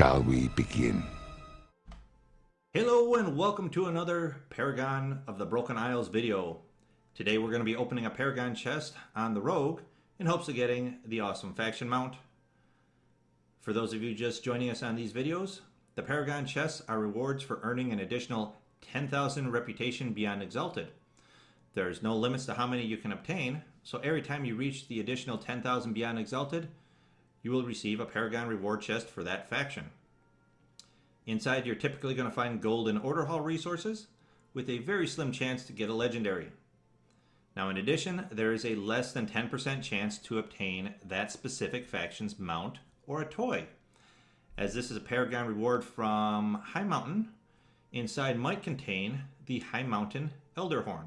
Shall we begin? Hello and welcome to another Paragon of the Broken Isles video. Today we're going to be opening a Paragon chest on the Rogue in hopes of getting the awesome faction mount. For those of you just joining us on these videos, the Paragon chests are rewards for earning an additional 10,000 reputation beyond Exalted. There's no limits to how many you can obtain, so every time you reach the additional 10,000 beyond Exalted, you will receive a Paragon reward chest for that faction. Inside, you're typically going to find gold and order hall resources, with a very slim chance to get a legendary. Now, in addition, there is a less than 10% chance to obtain that specific faction's mount or a toy. As this is a Paragon reward from Highmountain, inside might contain the Highmountain Elderhorn.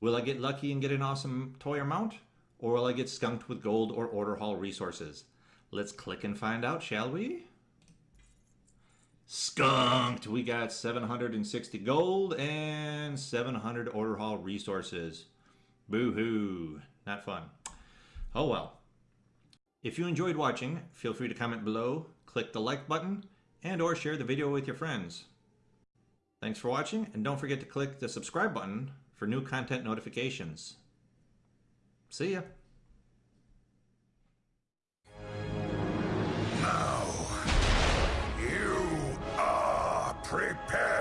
Will I get lucky and get an awesome toy or mount? Or will I get skunked with gold or order hall resources? Let's click and find out, shall we? Skunked! We got 760 gold and 700 order hall resources. Boo-hoo. Not fun. Oh well. If you enjoyed watching, feel free to comment below, click the like button, and or share the video with your friends. Thanks for watching, and don't forget to click the subscribe button for new content notifications. See ya. Prepare.